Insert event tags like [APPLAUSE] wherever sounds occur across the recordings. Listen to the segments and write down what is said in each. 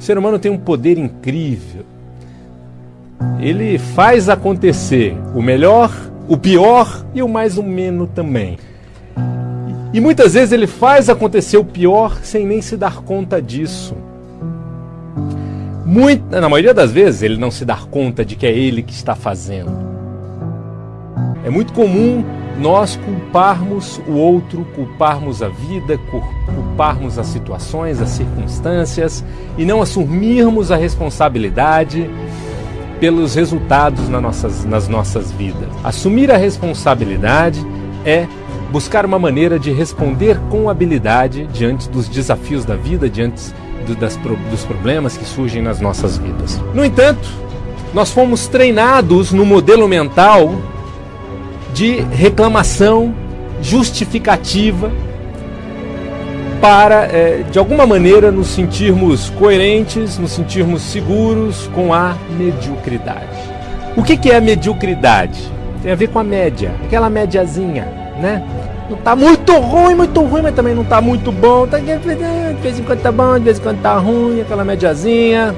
O ser humano tem um poder incrível. Ele faz acontecer o melhor, o pior e o mais ou menos também. E muitas vezes ele faz acontecer o pior sem nem se dar conta disso. Muito, na maioria das vezes ele não se dá conta de que é ele que está fazendo. É muito comum nós culparmos o outro, culparmos a vida, culparmos as situações, as circunstâncias e não assumirmos a responsabilidade pelos resultados nas nossas, nas nossas vidas. Assumir a responsabilidade é buscar uma maneira de responder com habilidade diante dos desafios da vida, diante do, das, dos problemas que surgem nas nossas vidas. No entanto, nós fomos treinados no modelo mental de reclamação justificativa para, é, de alguma maneira, nos sentirmos coerentes, nos sentirmos seguros com a mediocridade. O que, que é a mediocridade? Tem a ver com a média, aquela médiazinha, né? Não tá muito ruim, muito ruim, mas também não tá muito bom. Tá, de vez em quando tá bom, de vez em quando tá ruim, aquela médiazinha.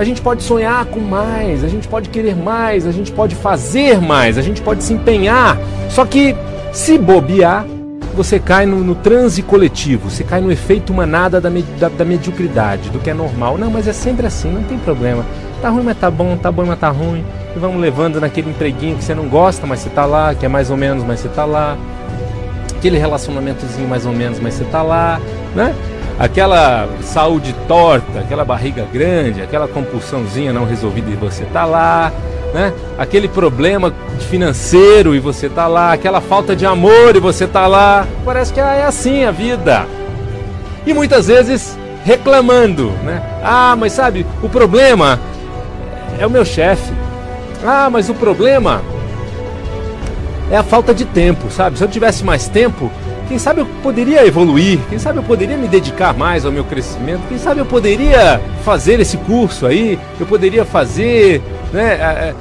A gente pode sonhar com mais, a gente pode querer mais, a gente pode fazer mais, a gente pode se empenhar. Só que se bobear, você cai no, no transe coletivo, você cai no efeito manada da, da, da, mediocridade, do que é normal. Não, mas é sempre assim, não tem problema. Tá ruim, mas tá bom, tá bom, mas tá ruim. E vamos levando naquele empreguinho que você não gosta, mas você tá lá, que é mais ou menos, mas você tá lá. Aquele relacionamentozinho mais ou menos, mas você tá lá, né? Aquela saúde torta, aquela barriga grande, aquela compulsãozinha não resolvida e você tá lá, né? Aquele problema financeiro e você tá lá, aquela falta de amor e você tá lá. Parece que é assim a vida. E muitas vezes reclamando, né? Ah, mas sabe, o problema é o meu chefe. Ah, mas o problema é a falta de tempo, sabe? Se eu tivesse mais tempo, quem sabe eu poderia evoluir, quem sabe eu poderia me dedicar mais ao meu crescimento, quem sabe eu poderia fazer esse curso aí, eu poderia fazer né,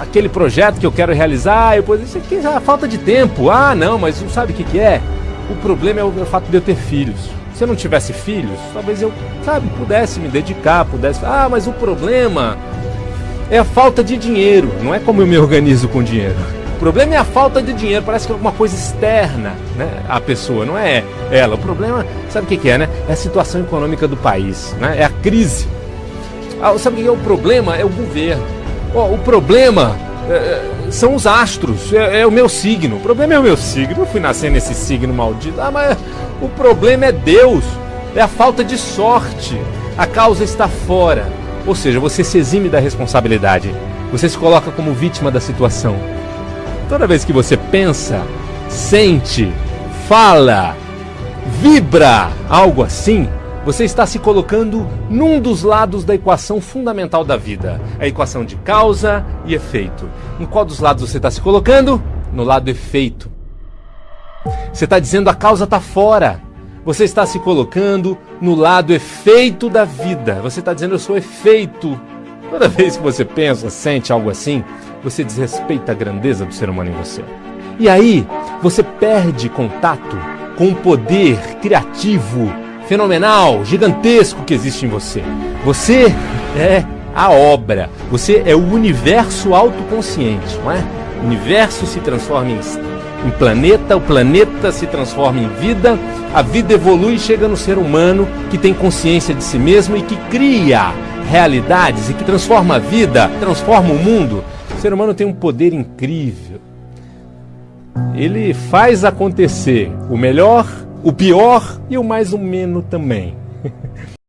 aquele projeto que eu quero realizar, eu poderia, isso é falta de tempo. Ah, não, mas sabe o que, que é? O problema é o, é o fato de eu ter filhos. Se eu não tivesse filhos, talvez eu, sabe, pudesse me dedicar, pudesse. Ah, mas o problema é a falta de dinheiro, não é como eu me organizo com dinheiro problema é a falta de dinheiro, parece que é alguma coisa externa né, à pessoa, não é ela. O problema, sabe o que, é, né? É a situação econômica do país, né? é a crise. Ah, sabe o que é o problema? É o governo. Oh, o problema é, é, são os astros, é, é, o meu signo. O problema é o meu signo. Eu fui nascer nesse signo maldito. Ah, mas o problema é Deus, é a falta de sorte. A causa está fora. Ou seja, você se exime da responsabilidade. Você se coloca como vítima da situação. Toda vez que você pensa, sente, fala, vibra algo assim, você está se colocando num dos lados da equação fundamental da vida, a equação de causa e efeito. Em qual dos lados você está se colocando? No lado efeito. Você está dizendo a causa está fora. Você está se colocando no lado efeito da vida. Você está dizendo eu sou efeito. Toda vez que você pensa, sente algo assim, você desrespeita a grandeza do ser humano em você. E aí, você perde contato com o poder criativo, fenomenal, gigantesco que existe em você. Você é a obra, você é o universo autoconsciente, não é? O universo se transforma em, em planeta, o planeta se transforma em vida, a vida evolui e chega no ser humano que tem consciência de si mesmo e que cria realidades e que transforma a vida, transforma o mundo. Ser humano tem um poder incrível. Ele faz acontecer o melhor, o pior e o mais ou menos também. [LAUGHS]